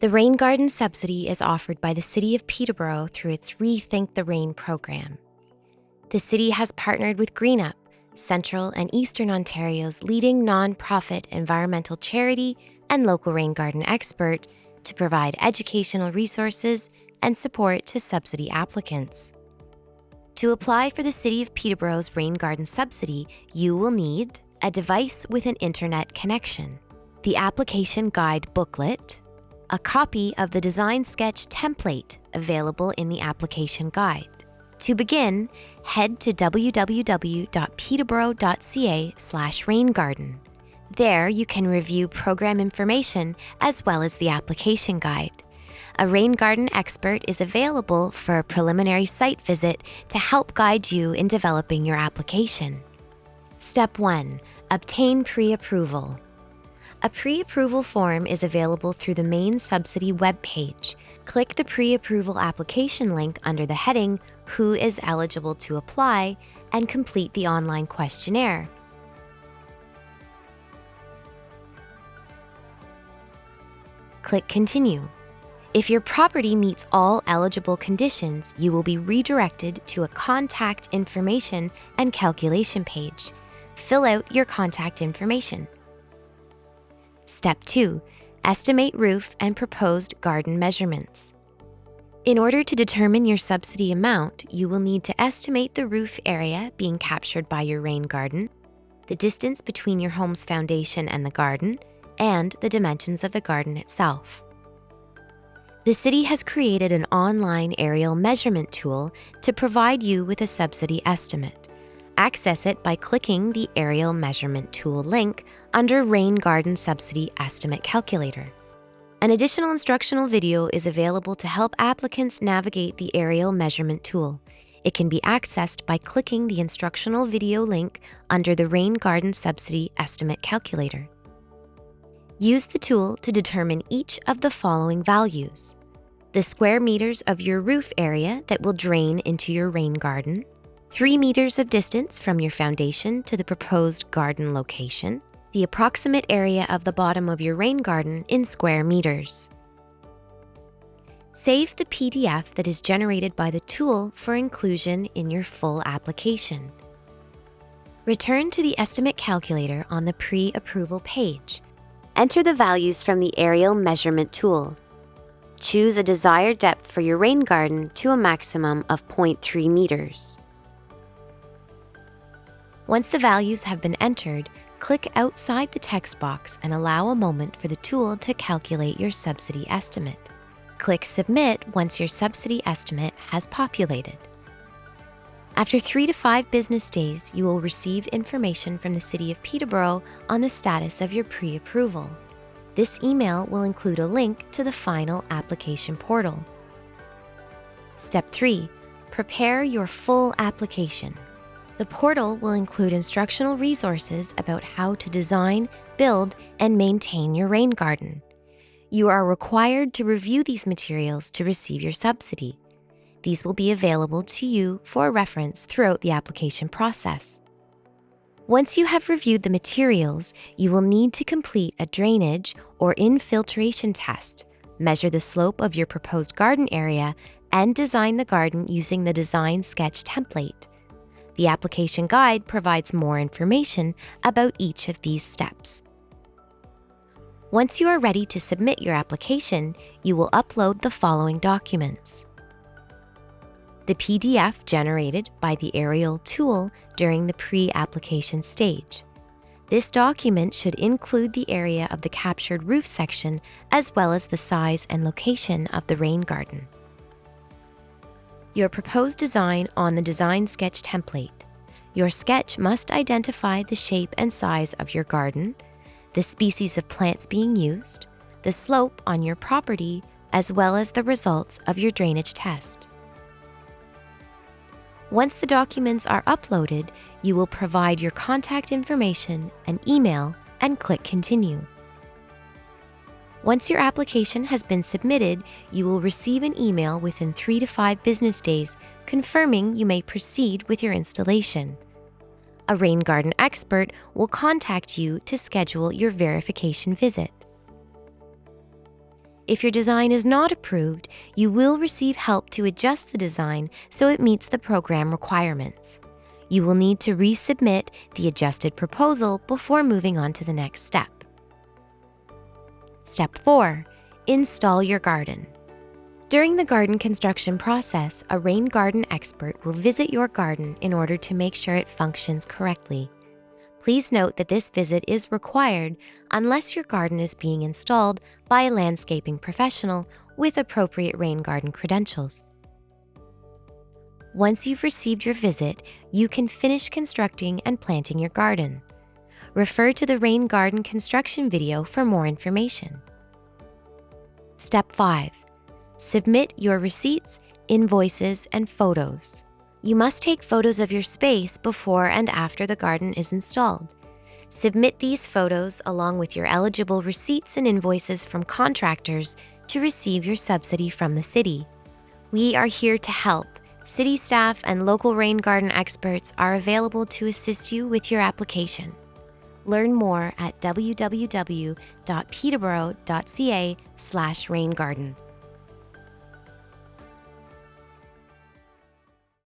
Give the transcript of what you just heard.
The Rain Garden subsidy is offered by the City of Peterborough through its Rethink the Rain program. The city has partnered with GreenUp, Central and Eastern Ontario's leading non-profit environmental charity and local rain garden expert, to provide educational resources and support to subsidy applicants. To apply for the City of Peterborough's Rain Garden subsidy, you will need a device with an internet connection, the application guide booklet, a copy of the design sketch template available in the application guide. To begin, head to www.peterborough.ca slash raingarden. There you can review program information as well as the application guide. A rain garden expert is available for a preliminary site visit to help guide you in developing your application. Step 1. Obtain pre-approval. A pre-approval form is available through the main subsidy webpage. Click the pre-approval application link under the heading Who is eligible to apply and complete the online questionnaire. Click Continue. If your property meets all eligible conditions, you will be redirected to a contact information and calculation page. Fill out your contact information. Step 2. Estimate roof and proposed garden measurements. In order to determine your subsidy amount, you will need to estimate the roof area being captured by your rain garden, the distance between your home's foundation and the garden, and the dimensions of the garden itself. The city has created an online aerial measurement tool to provide you with a subsidy estimate. Access it by clicking the Aerial Measurement Tool link under Rain Garden Subsidy Estimate Calculator. An additional instructional video is available to help applicants navigate the aerial measurement tool. It can be accessed by clicking the instructional video link under the Rain Garden Subsidy Estimate Calculator. Use the tool to determine each of the following values. The square meters of your roof area that will drain into your rain garden, 3 meters of distance from your foundation to the proposed garden location, the approximate area of the bottom of your rain garden in square meters. Save the PDF that is generated by the tool for inclusion in your full application. Return to the estimate calculator on the pre-approval page Enter the values from the aerial measurement tool. Choose a desired depth for your rain garden to a maximum of 0.3 meters. Once the values have been entered, click outside the text box and allow a moment for the tool to calculate your subsidy estimate. Click Submit once your subsidy estimate has populated. After three to five business days, you will receive information from the City of Peterborough on the status of your pre-approval. This email will include a link to the final application portal. Step 3. Prepare your full application. The portal will include instructional resources about how to design, build, and maintain your rain garden. You are required to review these materials to receive your subsidy. These will be available to you for reference throughout the application process. Once you have reviewed the materials, you will need to complete a drainage or infiltration test, measure the slope of your proposed garden area, and design the garden using the design sketch template. The application guide provides more information about each of these steps. Once you are ready to submit your application, you will upload the following documents the PDF generated by the aerial tool during the pre-application stage. This document should include the area of the captured roof section as well as the size and location of the rain garden. Your proposed design on the design sketch template. Your sketch must identify the shape and size of your garden, the species of plants being used, the slope on your property, as well as the results of your drainage test. Once the documents are uploaded, you will provide your contact information and email and click Continue. Once your application has been submitted, you will receive an email within three to five business days confirming you may proceed with your installation. A rain garden expert will contact you to schedule your verification visit. If your design is not approved, you will receive help to adjust the design so it meets the program requirements. You will need to resubmit the adjusted proposal before moving on to the next step. Step 4. Install your garden. During the garden construction process, a rain garden expert will visit your garden in order to make sure it functions correctly. Please note that this visit is required unless your garden is being installed by a landscaping professional with appropriate rain garden credentials. Once you've received your visit, you can finish constructing and planting your garden. Refer to the rain garden construction video for more information. Step 5. Submit your receipts, invoices, and photos. You must take photos of your space before and after the garden is installed. Submit these photos along with your eligible receipts and invoices from contractors to receive your subsidy from the city. We are here to help. City staff and local rain garden experts are available to assist you with your application. Learn more at www.peterborough.ca/raingarden.